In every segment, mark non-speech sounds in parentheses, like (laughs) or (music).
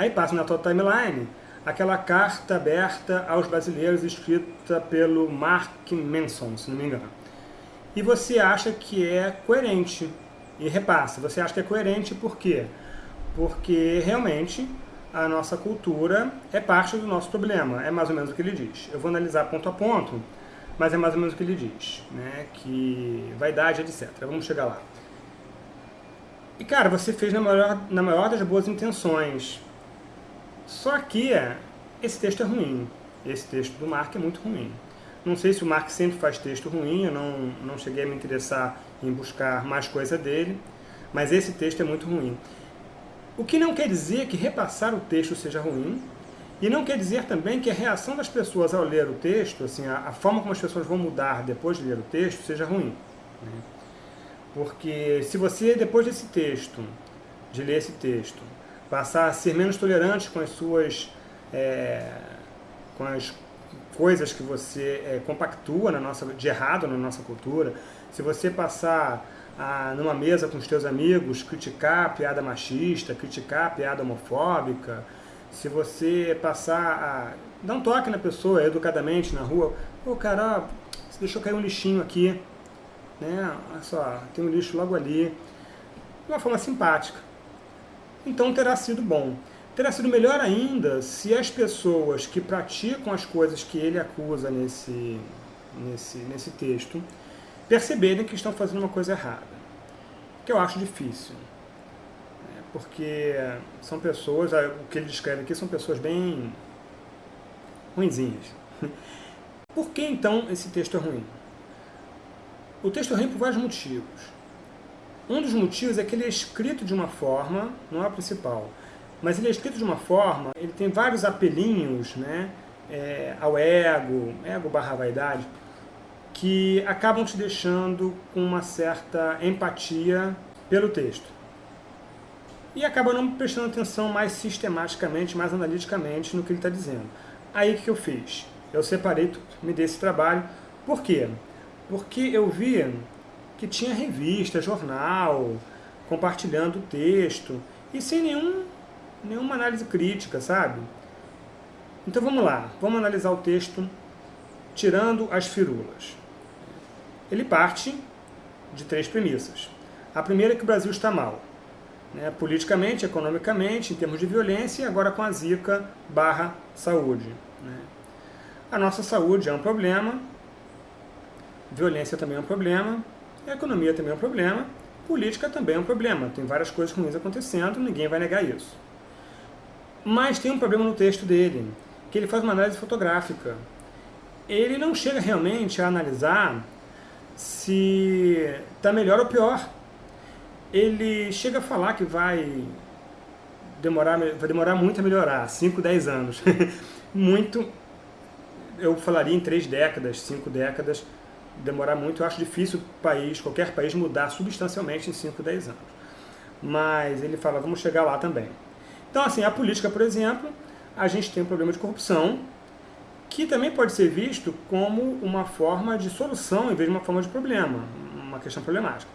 Aí passa na tua timeline aquela carta aberta aos brasileiros escrita pelo Mark Manson, se não me engano. E você acha que é coerente, e repassa, você acha que é coerente por quê? Porque realmente a nossa cultura é parte do nosso problema, é mais ou menos o que ele diz. Eu vou analisar ponto a ponto, mas é mais ou menos o que ele diz, né? que vaidade, etc. Vamos chegar lá. E cara, você fez na maior, na maior das boas intenções, só que esse texto é ruim, esse texto do Mark é muito ruim. Não sei se o Mark sempre faz texto ruim, eu não, não cheguei a me interessar em buscar mais coisa dele, mas esse texto é muito ruim. O que não quer dizer que repassar o texto seja ruim, e não quer dizer também que a reação das pessoas ao ler o texto, assim, a, a forma como as pessoas vão mudar depois de ler o texto, seja ruim. Né? Porque se você, depois desse texto, de ler esse texto, passar a ser menos tolerante com as suas... É, com as coisas que você é, compactua na nossa, de errado na nossa cultura, se você passar a, numa mesa com os teus amigos, criticar a piada machista, criticar a piada homofóbica, se você passar a dar um toque na pessoa educadamente na rua, pô, cara, você deixou cair um lixinho aqui, né? Olha só, tem um lixo logo ali, de uma forma simpática. Então terá sido bom. Terá sido melhor ainda se as pessoas que praticam as coisas que ele acusa nesse, nesse, nesse texto perceberem que estão fazendo uma coisa errada. Que eu acho difícil. Né? Porque são pessoas, o que ele descreve aqui são pessoas bem ruinzinhas. Por que então esse texto é ruim? O texto é ruim por vários motivos. Um dos motivos é que ele é escrito de uma forma, não é a principal, mas ele é escrito de uma forma, ele tem vários apelinhos né, é, ao ego, ego barra vaidade, que acabam te deixando com uma certa empatia pelo texto. E acaba não prestando atenção mais sistematicamente, mais analiticamente no que ele está dizendo. Aí o que eu fiz? Eu separei, me dei esse trabalho. Por quê? Porque eu vi que tinha revista, jornal, compartilhando o texto, e sem nenhum, nenhuma análise crítica, sabe? Então vamos lá, vamos analisar o texto tirando as firulas ele parte de três premissas. A primeira é que o Brasil está mal, né, politicamente, economicamente, em termos de violência, e agora com a zika barra saúde. Né. A nossa saúde é um problema, violência também é um problema, a economia também é um problema, política também é um problema. Tem várias coisas ruins acontecendo, ninguém vai negar isso. Mas tem um problema no texto dele, que ele faz uma análise fotográfica. Ele não chega realmente a analisar se está melhor ou pior. Ele chega a falar que vai demorar, vai demorar muito a melhorar, 5, 10 anos. (laughs) muito, eu falaria em 3 décadas, 5 décadas, demorar muito. Eu acho difícil o país, qualquer país mudar substancialmente em 5, 10 anos. Mas ele fala, vamos chegar lá também. Então, assim, a política, por exemplo, a gente tem um problema de corrupção, que também pode ser visto como uma forma de solução em vez de uma forma de problema, uma questão problemática.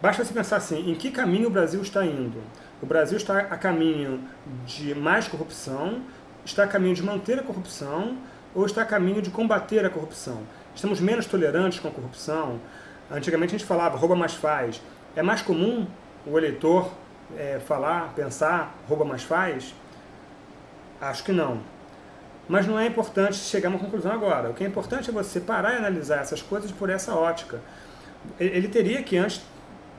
Basta você pensar assim, em que caminho o Brasil está indo? O Brasil está a caminho de mais corrupção, está a caminho de manter a corrupção, ou está a caminho de combater a corrupção? Estamos menos tolerantes com a corrupção? Antigamente a gente falava, rouba mais faz. É mais comum o eleitor é, falar, pensar, rouba mais faz? Acho que não. Mas não é importante chegar a uma conclusão agora. O que é importante é você parar e analisar essas coisas por essa ótica. Ele teria que antes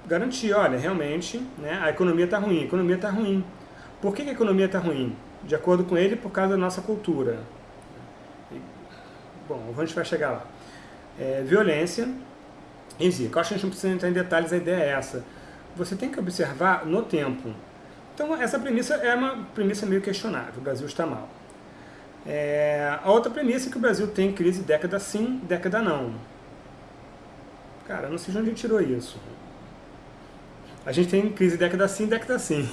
garantir, olha, realmente né, a economia está ruim, a economia está ruim. Por que a economia está ruim? De acordo com ele, por causa da nossa cultura. Bom, a gente vai chegar lá. É, violência e zika. Eu acho que a gente não precisa entrar em detalhes, a ideia é essa. Você tem que observar no tempo. Então, essa premissa é uma premissa meio questionável. O Brasil está mal. É, a outra premissa é que o Brasil tem crise década sim, década não. Cara, não sei de onde tirou isso. A gente tem crise década sim, década sim.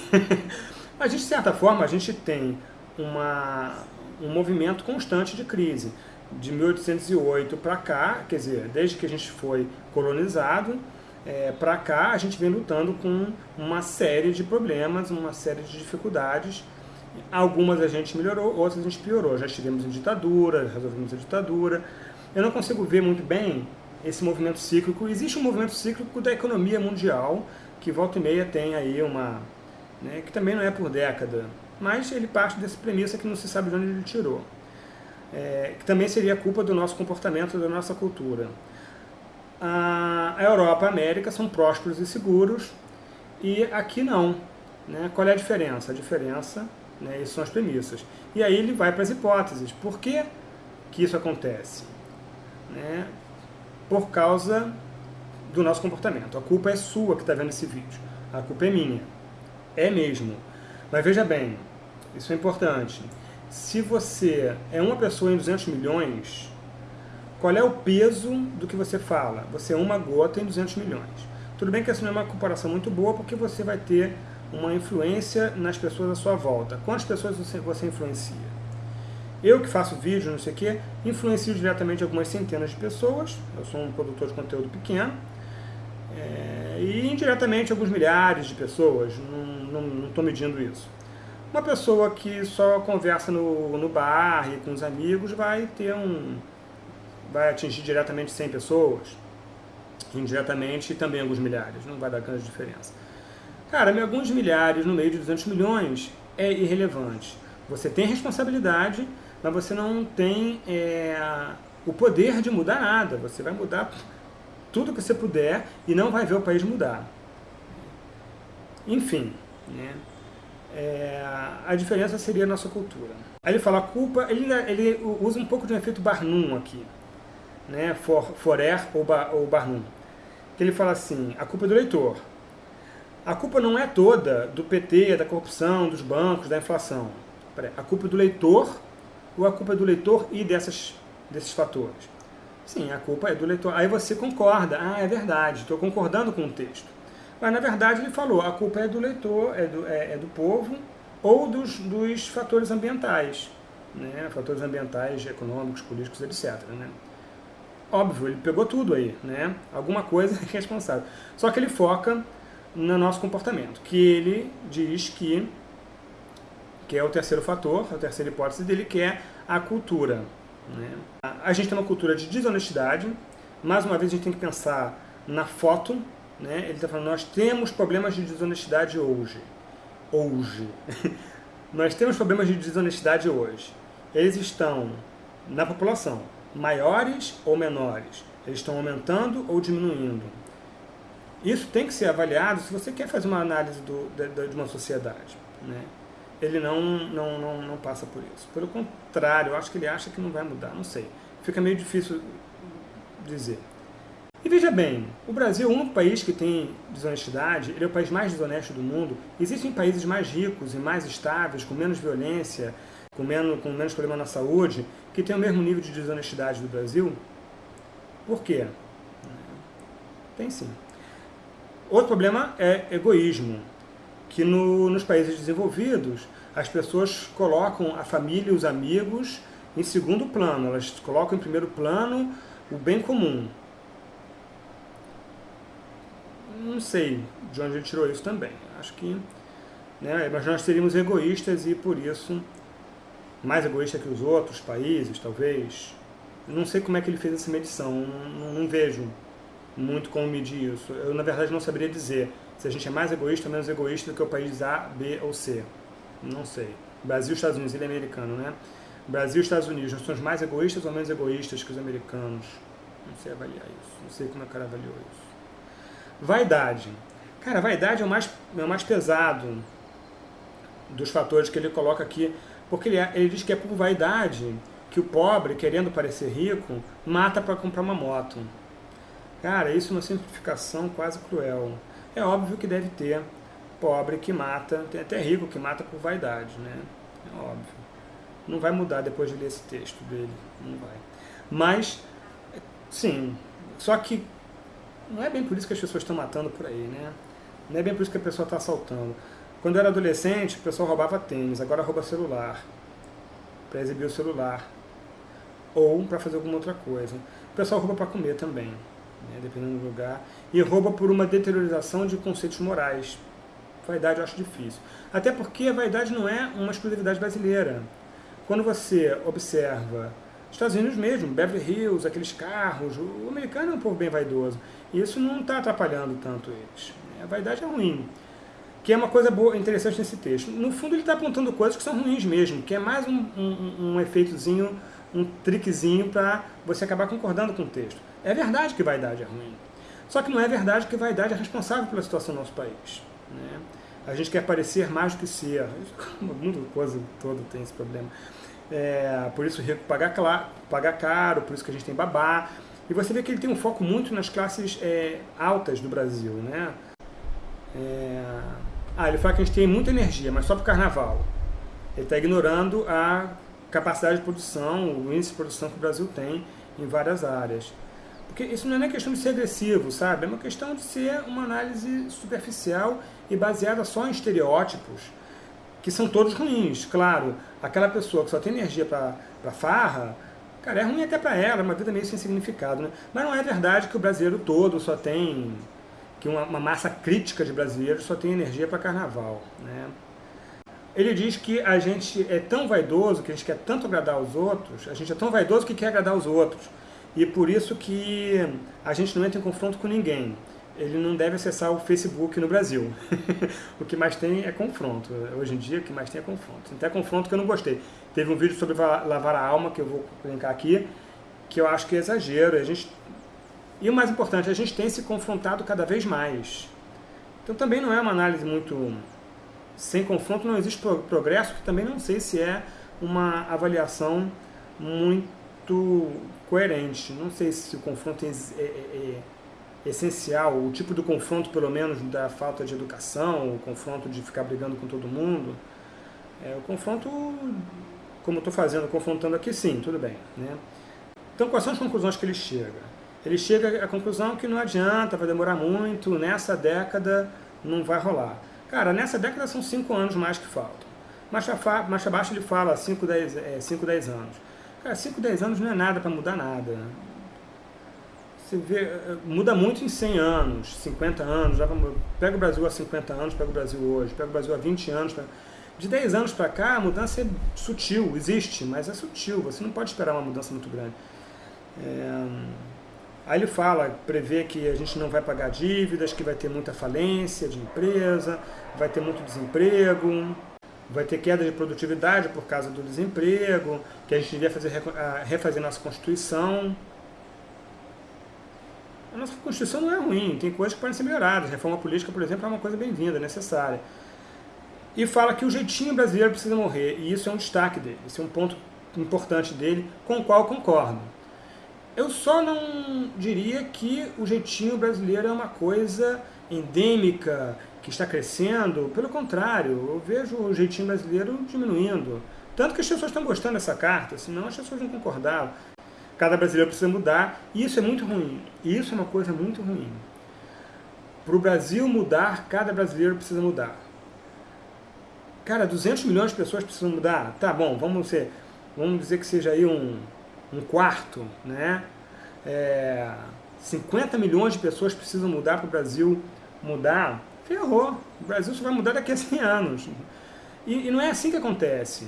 (laughs) a gente, de certa forma, a gente tem uma, um movimento constante de crise. De 1808 para cá, quer dizer, desde que a gente foi colonizado, é, para cá a gente vem lutando com uma série de problemas, uma série de dificuldades Algumas a gente melhorou, outras a gente piorou. Já estivemos em ditadura, resolvemos a ditadura. Eu não consigo ver muito bem esse movimento cíclico. Existe um movimento cíclico da economia mundial, que volta e meia tem aí uma... Né, que também não é por década, mas ele parte dessa premissa que não se sabe de onde ele tirou. É, que também seria culpa do nosso comportamento, da nossa cultura. A, Europa e a América são prósperos e seguros, e aqui não. Né? Qual é a diferença? A diferença, né, isso são as premissas. E aí ele vai para as hipóteses. Por que, que isso acontece? Né? Por causa do nosso comportamento. A culpa é sua que está vendo esse vídeo. A culpa é minha. É mesmo. Mas veja bem, isso é importante. Se você é uma pessoa em 200 milhões, qual é o peso do que você fala? Você é uma gota em 200 milhões. Tudo bem que essa não é uma comparação muito boa, porque você vai ter uma influência nas pessoas à sua volta. Quantas pessoas você, você influencia? Eu que faço vídeo, não sei o quê, influencio diretamente algumas centenas de pessoas, eu sou um produtor de conteúdo pequeno, é, e indiretamente alguns milhares de pessoas, não estou medindo isso. Uma pessoa que só conversa no, no bar e com os amigos vai ter um... vai atingir diretamente 100 pessoas, indiretamente também alguns milhares, não vai dar grande diferença. Cara, alguns milhares no meio de 200 milhões é irrelevante. Você tem responsabilidade, mas você não tem é, o poder de mudar nada. Você vai mudar tudo que você puder e não vai ver o país mudar. Enfim, né? É, a diferença seria a nossa cultura. Aí ele fala culpa, ele, ele usa um pouco de um efeito Barnum aqui, né? For, Forer ou, ba, ou Barnum. Que ele fala assim, a culpa é do leitor. A culpa não é toda do PT, da corrupção, dos bancos, da inflação. A culpa é do leitor ou a culpa é do leitor e dessas, desses fatores? Sim, a culpa é do leitor. Aí você concorda. Ah, é verdade, estou concordando com o texto. Mas, na verdade, ele falou, a culpa é do leitor, é do, é, é do povo ou dos, dos fatores ambientais. Né? Fatores ambientais, econômicos, políticos, etc. Né? Óbvio, ele pegou tudo aí. Né? Alguma coisa é responsável. Só que ele foca no nosso comportamento, que ele diz que, que é o terceiro fator, a terceira hipótese dele, que é a cultura. Né? A gente tem uma cultura de desonestidade, mais uma vez a gente tem que pensar na foto, né? ele está falando, nós temos problemas de desonestidade hoje. Hoje. (laughs) nós temos problemas de desonestidade hoje. Eles estão na população, maiores ou menores? Eles estão aumentando ou diminuindo? Isso tem que ser avaliado se você quer fazer uma análise do, de, de uma sociedade. Né? Ele não, não, não, não passa por isso. Pelo contrário, eu acho que ele acha que não vai mudar, não sei. Fica meio difícil dizer. E veja bem, o Brasil é único país que tem desonestidade, ele é o país mais desonesto do mundo. Existem países mais ricos e mais estáveis, com menos violência, com menos, com menos problema na saúde, que têm o mesmo nível de desonestidade do Brasil? Por quê? Tem sim. Outro problema é egoísmo, que no, nos países desenvolvidos as pessoas colocam a família e os amigos em segundo plano, elas colocam em primeiro plano o bem comum. Não sei de onde ele tirou isso também. Acho que né, mas nós seríamos egoístas e por isso mais egoísta que os outros países, talvez. Não sei como é que ele fez essa medição, não, não, vejo muito como medir isso. Eu, na verdade, não saberia dizer se a gente é mais egoísta ou menos egoísta do que o país A, B ou C. Não sei. Brasil Estados Unidos, ele é americano, né? Brasil Estados Unidos, nós somos mais egoístas ou menos egoístas que os americanos? Não sei avaliar isso. Não sei como o cara avaliou isso. Vaidade. Cara, vaidade é o mais, é o mais pesado dos fatores que ele coloca aqui, porque ele, é, ele diz que é por vaidade que o pobre, querendo parecer rico, mata para comprar uma moto. Cara, isso é uma simplificação quase cruel. É óbvio que deve ter pobre que mata, tem até rico que mata por vaidade, né? É óbvio. Não vai mudar depois de ler esse texto dele, não vai. Mas, sim, só que não é bem por isso que as pessoas estão matando por aí, né? Não é bem por isso que a pessoa está assaltando. Quando eu era adolescente, o pessoal roubava tênis, agora rouba celular, para exibir o celular, ou para fazer alguma outra coisa. O pessoal rouba para comer também né, dependendo do lugar, e rouba por uma deteriorização de conceitos morais. vaidade eu acho difícil. Até porque a vaidade não é uma exclusividade brasileira. Quando você observa Estados Unidos mesmo, Beverly Hills, aqueles carros, o americano é um povo bem vaidoso. E isso não está atrapalhando tanto eles. A vaidade é ruim. Que é uma coisa boa, interessante nesse texto. No fundo ele está apontando coisas que são ruins mesmo, que é mais um, um, um efeitozinho, um triquezinho para você acabar concordando com o texto. É verdade que vaidade é ruim. Só que não é verdade que vaidade é responsável pela situação do nosso país. Né? A gente quer parecer mais do que ser. (laughs) O mundo todo tem esse problema. É, por isso rico paga, paga caro, por isso que a gente tem babá. E você vê que ele tem um foco muito nas classes é, altas do Brasil. Né? É... Ah, ele fala que a gente tem muita energia, mas só para o carnaval. Ele está ignorando a capacidade de produção, o índice de produção que o Brasil tem em várias áreas. Porque isso não é nem questão de ser agressivo, sabe? É uma questão de ser uma análise superficial e baseada só em estereótipos, que são todos ruins. Claro, aquela pessoa que só tem energia para farra, cara, é ruim até para ela, é uma vida meio sem significado, né? Mas não é verdade que o brasileiro todo só tem, que uma, uma massa crítica de brasileiros só tem energia para carnaval, né? Ele diz que a gente é tão vaidoso, que a gente quer tanto agradar os outros, a gente é tão vaidoso que quer agradar os outros, e por isso que a gente não entra em confronto com ninguém. Ele não deve acessar o Facebook no Brasil. (laughs) o que mais tem é confronto. Hoje em dia, o que mais tem é confronto. Até confronto que eu não gostei. Teve um vídeo sobre lavar a alma, que eu vou brincar aqui, que eu acho que é exagero. A gente... E o mais importante, a gente tem se confrontado cada vez mais. Então também não é uma análise muito... Sem confronto não existe progresso, que também não sei se é uma avaliação muito coerente. Não sei se o confronto é, é, é essencial, o tipo do confronto, pelo menos, da falta de educação, o confronto de ficar brigando com todo mundo. É, o confronto, como estou fazendo, confrontando aqui, sim, tudo bem. Né? Então, quais são as conclusões que ele chega? Ele chega à conclusão que não adianta, vai demorar muito, nessa década não vai rolar. Cara, nessa década são 5 anos mais que faltam. Mais abaixo ele fala 5, 10, é, 5, 10 anos. Cara, 5, 10 anos não é nada para mudar nada. Você vê, muda muito em 100 anos, 50 anos. Já vamos, pega o Brasil há 50 anos, pega o Brasil hoje, pega o Brasil há 20 anos. De 10 anos para cá, a mudança é sutil, existe, mas é sutil. Você não pode esperar uma mudança muito grande. É... Aí ele fala, prevê que a gente não vai pagar dívidas, que vai ter muita falência de empresa, vai ter muito desemprego, vai ter queda de produtividade por causa do desemprego, que a gente devia fazer, refazer nossa Constituição. A nossa Constituição não é ruim, tem coisas que podem ser melhoradas. Reforma política, por exemplo, é uma coisa bem-vinda, necessária. E fala que o jeitinho brasileiro precisa morrer, e isso é um destaque dele, isso é um ponto importante dele, com o qual concordo. Eu só não diria que o jeitinho brasileiro é uma coisa endêmica, que está crescendo, pelo contrário, eu vejo o jeitinho brasileiro diminuindo. Tanto que as pessoas estão gostando dessa carta, senão as pessoas não concordavam. Cada brasileiro precisa mudar, e isso é muito ruim. Isso é uma coisa muito ruim. Para o Brasil mudar, cada brasileiro precisa mudar. Cara, 200 milhões de pessoas precisam mudar? Tá bom, vamos, ser, vamos dizer que seja aí um, um quarto, né? É, 50 milhões de pessoas precisam mudar para o Brasil mudar ferrou. O Brasil só vai mudar daqui a 100 anos. E, e não é assim que acontece.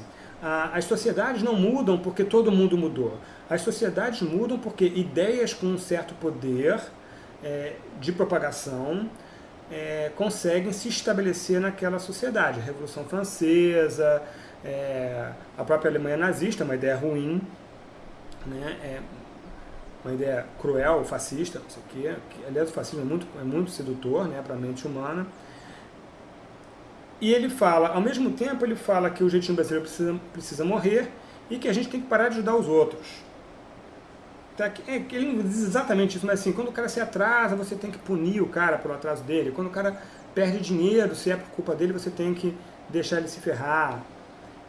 As sociedades não mudam porque todo mundo mudou. As sociedades mudam porque ideias com um certo poder é, de propagação é, conseguem se estabelecer naquela sociedade. A Revolução Francesa, é, a própria Alemanha nazista, uma ideia ruim, né, é uma ideia cruel, fascista, não sei o quê, aliás o fascismo é muito, é muito sedutor né, para a mente humana. E ele fala, ao mesmo tempo ele fala que o jeitinho brasileiro precisa, precisa morrer e que a gente tem que parar de ajudar os outros. Tá, é, ele não diz exatamente isso, mas assim, quando o cara se atrasa, você tem que punir o cara pelo atraso dele. Quando o cara perde dinheiro, se é por culpa dele, você tem que deixar ele se ferrar.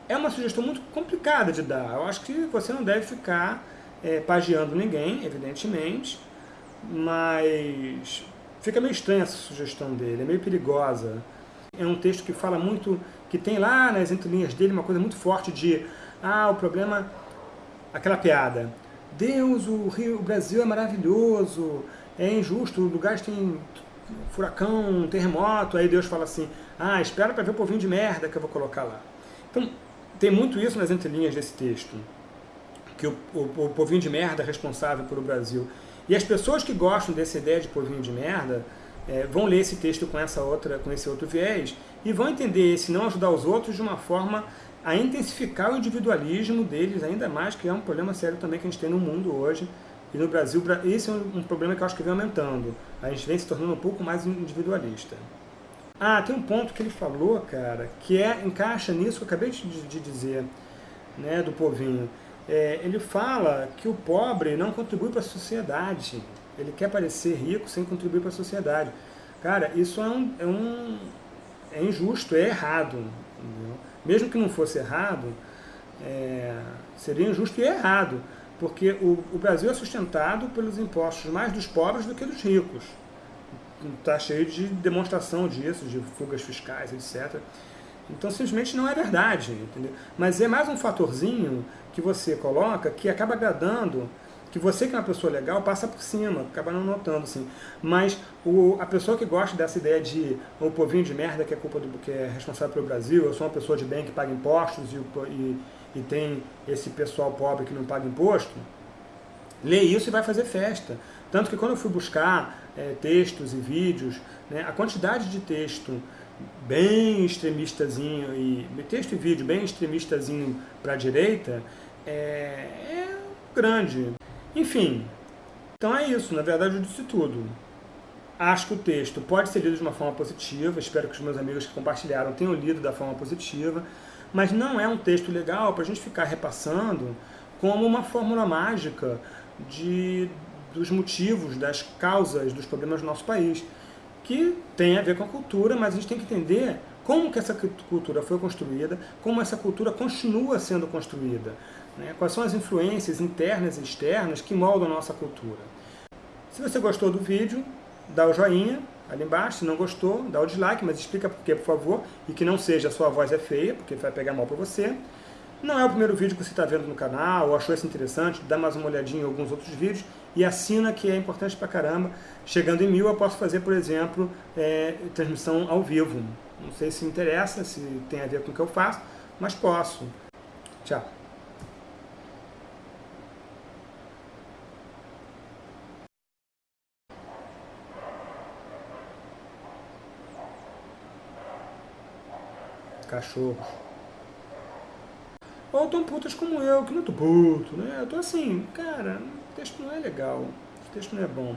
É uma sugestão muito complicada de dar. Eu acho que você não deve ficar é, pagiando ninguém, evidentemente, mas fica meio estranha essa sugestão dele, é meio perigosa. É um texto que fala muito, que tem lá nas entrelinhas dele uma coisa muito forte de ah, o problema, aquela piada, Deus, o Rio, o Brasil é maravilhoso, é injusto, lugares têm furacão, terremoto, aí Deus fala assim, ah, espera para ver o povinho de merda que eu vou colocar lá. Então, tem muito isso nas entrelinhas desse texto, que o, o, o povinho de merda é responsável pelo Brasil. E as pessoas que gostam dessa ideia de povinho de merda é, vão ler esse texto com, essa outra, com esse outro viés e vão entender esse não ajudar os outros de uma forma a intensificar o individualismo deles ainda mais, que é um problema sério também que a gente tem no mundo hoje, e no Brasil, esse é um problema que eu acho que vem aumentando. A gente vem se tornando um pouco mais individualista. Ah, tem um ponto que ele falou, cara, que é, encaixa nisso que eu acabei de, de dizer, né, do povinho. É, ele fala que o pobre não contribui para a sociedade. Ele quer parecer rico sem contribuir para a sociedade. Cara, isso é, um, é, um, é injusto, é errado. Entendeu? Mesmo que não fosse errado, é, seria injusto e errado porque o, o Brasil é sustentado pelos impostos mais dos pobres do que dos ricos. Está cheio de demonstração disso, de fugas fiscais, etc. Então, simplesmente não é verdade, entendeu? Mas é mais um fatorzinho que você coloca que acaba agradando, que você que é uma pessoa legal passa por cima, acaba não notando, assim. Mas o, a pessoa que gosta dessa ideia de o povinho de merda que é culpa do que é responsável pelo Brasil, eu sou uma pessoa de bem que paga impostos e, e e tem esse pessoal pobre que não paga imposto, lê isso e vai fazer festa. Tanto que quando eu fui buscar é, textos e vídeos, né, a quantidade de texto bem extremistazinho, e texto e vídeo bem extremistazinho para a direita, é, é grande. Enfim, então é isso, na verdade eu disse tudo. Acho que o texto pode ser lido de uma forma positiva, espero que os meus amigos que compartilharam tenham lido da forma positiva. Mas não é um texto legal para a gente ficar repassando como uma fórmula mágica de, dos motivos, das causas dos problemas do nosso país, que tem a ver com a cultura, mas a gente tem que entender como que essa cultura foi construída, como essa cultura continua sendo construída, né? quais são as influências internas e externas que moldam a nossa cultura. Se você gostou do vídeo, dá o joinha, ali embaixo. Se não gostou, dá o dislike, mas explica por quê, por favor. E que não seja a sua voz é feia, porque vai pegar mal para você. Não é o primeiro vídeo que você está vendo no canal, ou achou isso interessante, dá mais uma olhadinha em alguns outros vídeos e assina que é importante pra caramba. Chegando em mil eu posso fazer, por exemplo, é, transmissão ao vivo. Não sei se interessa, se tem a ver com o que eu faço, mas posso. Tchau. Cachorros. Ou tão putas como eu, que não tô puto, né? Eu tô assim, cara, o texto não é legal, o texto não é bom.